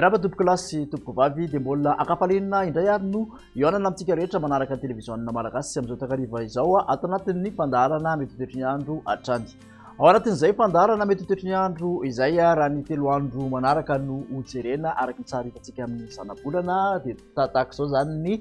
Miarahaba tompoko lahy sy tompoko vavy dia mbola ankafalenina indray ary no ihaonana amintsika rehetra manaraka ny televiziona malagasy amin'izao takariva izao ato anatin'ny fandaharana mety toetry ny andro hatrany ao anatin'izay fandaharana mety toetry ny andro izay raha ny telo andro manaraka no hojerena araka ny tsara hitantsika amin'ny zanabolana dia tahaka izao izany ny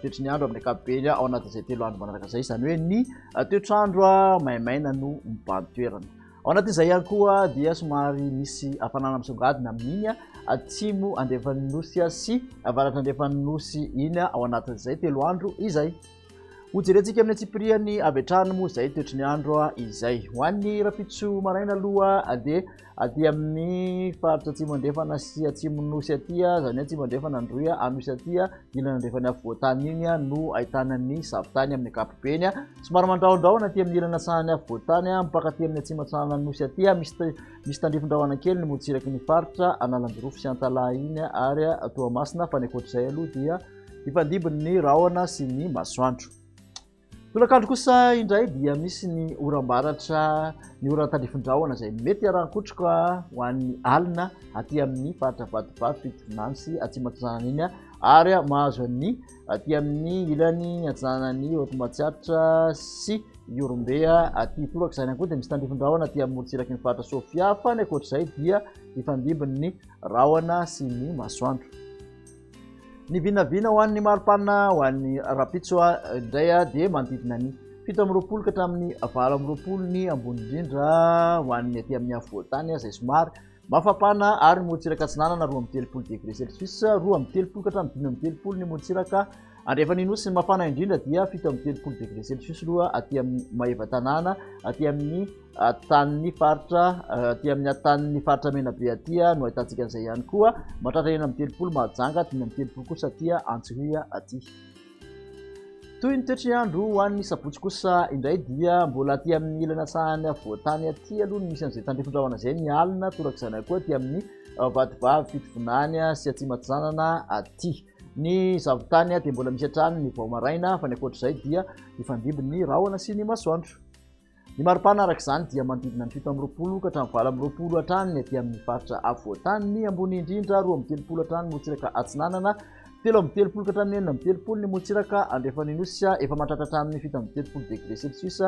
toetry ny andro amin'ny ankapobeny ao anatin'izay telo andro manaraka izay, izany hoe ny toetr'andro maimaina no mibahan toerana. Ao anatin'izay ihany koa dia somary misy hafanana misongadina amin'iny atsimo andrefan'ny nosy sy avaratra andrefan'ny nosy iny ao anatin'izay telo andro izay. Ho jerentsika amin'ny antsipiriany avy hatrany moa izay toetry ny andro izay. Ho an'ny rahampitso maraina aloha dia aty amin'ny faritra atsimo andrefana sy atsimo nosy aty, izany hoe atsimo andrefana Androy, Anosy aty, ilany andrefana afovoantany iny no ahitana ny zavon-tany amin'ny ankapobeny. Somary mandrahondrahona aty amin'ny ilany atsahany afovoantany mampakaty amin'ny atsimo atsahana Anosy aty, misy tandrifin-drahona kely ny morontsiraky ny faritra Analanjirofo sy Antalaha iny ary Toamasina fa ny ankoatra izay aloha dia hifandimby ny rahona sy ny masoandro. Tolakandro kosa indray dia misy ny oram-baratra, ny oran'ny tandrifin-drahona izay mety haran-kotroka ho an'ny alina aty amin'ny faritra Vatovavy, Fitondrana sy Atsimo Atsinanana iny ary mahazo an'ny aty amin'ny ilany atsinanan'ny Haute Matsiatra sy Ihorombe aty toraka. Izany ihany koa dia misy tandrifin-drahona aty amin'ny morontsiraky ny faritra Sofia fa ny ankoatr'izay dia hifandimbin'ny rahona sy ny masoandro. Ny vinavina ho an'ny mari-panina ho an'ny rahampitso indray dia manodidina ny fito amby roapolo ka hatramin'ny valo amby roapolo ny ambony indrindra ho an'ny aty amin'ny afovoantany izay somary mafapana ary ny morontsiraka atsinanana roa amby telopolo degré celsius roa amby telopolo ka hatramin'ny dimy amby telopolo ny morontsiraka andrefan'ny nosy mafana indrindra dia fito amby telopolo degré celsius loha aty amin'ny maeva-tanàna aty amin'ny Atanin'ny faritra aty amin'ny atanin'ny faritra Menabe aty no ahitantsika an'izay ihany koa. Mahatratra enina amby telopolo Mahajanga, dimy amby telopolo kosa aty Antsohihy aty. Toy ny toetry ny andro ho an'ny sabotsy kosa indray dia mbola aty amin'ny ilany asahany afovoan-tany aty aloha no misy an'izay tandrifin-drahona izay ny alina, toraka izany ihany koa aty amin'ny vadivavy Fitovinany sy Atsimatsinanana aty. Ny zavon-tany dia mbola misy hatrany ny vao maraina fa ny ankoatra izay dia hifandimby ny rahona sy ny masoandro. Ny maripana araka izany dia manodidina ny fito amby roapolo ka hatramin'ny valo amby roapolo hatrany ny aty amin'ny faritra afovoantany, ny ambony indrindra roa amby telopolo hatrany motsiraka atsinanana, telo amby telopolo ka hatramin'ny enina amby telopolo ny motsiraka andrefan'ny nosy, efa mahatratra hatramin'ny fito amby telopolo degré celsius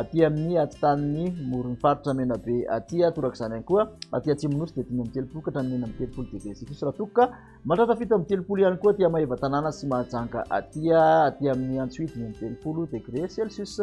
aty amin'ny atitan'ny moron'ny faritra Menabe aty, torak'izany ihany koa aty atsimon'ny nosy dia dimy amby telopolo ka hatramin'ny enina amby telopolo degré celsius raha toa ka mahatratra fito amby telopolo ihany koa aty Maevatanàna sy Mahajanga aty, aty amin'ny Antsohihy dimy amby telopolo degré celsius.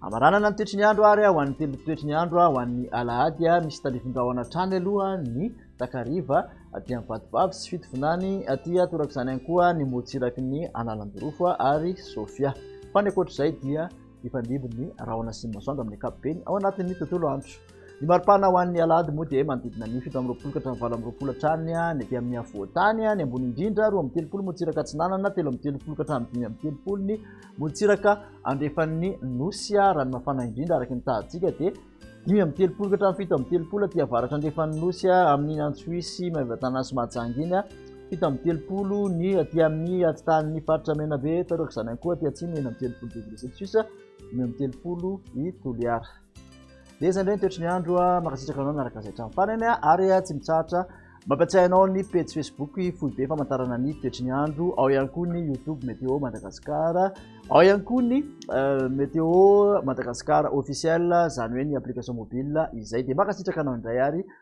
Hamaranana ny toetry ny andro ary ho an'ny telo toetry ny andro ho an'ny alahady, misy tandrifin-drahona hatrany aloha ny takariva aty amin'ny Vatovavy sy Fitovinany, aty torak'izany ihany koa ny motsiraky ny Analanjirofo ary Sofia. Fa ny ankoatra izay dia hifandimby ny rahona sy ny masoandro amin'ny ankapobeny ao anatin'ny tontolo andro. Ny maripana ho an'ny alahady moa dia manodidina ny fito amby roapolo ka hatramin'ny valo amby roapolo hatrany ny aty amin'ny afovoan-tany, ny ambony indrindra roa amby telopolo motsiraka atsinanana, telo amby telopolo ka hatramin'ny dimy amby telopolo ny Morontsiraka andrefan'ny Nosy Ranomafana indrindra araka ny tahantsika dia dimy amby telopolo ka hatramin'ny fito amby telopolo aty avaratra andrefan'ny Nosy amin'iny Antsohihy Maevatanàna sy Mahajanga iny, fito amby telopolo ny aty amin'ny atitan'ny faritra Menabe, taoriak'izany ihany koa aty atsimo enina amby telopolo degré celsius, dimy amby telopolo i Toliara. Dia izany indray ny toetry ny andro, mankasitraka anao niaraka izay hatramin'ny farany ary tsy mitsahatra mampiatsiahy anao ny pejy Facebook Foibe famantarana ny toetry ny andro, ao ihany koa ny YouTube Météo Madagascar, ao ihany koa ny Météo Madagascar officiel, izany hoe ny application mobile izay. Dia mankasitraka anao indray ary.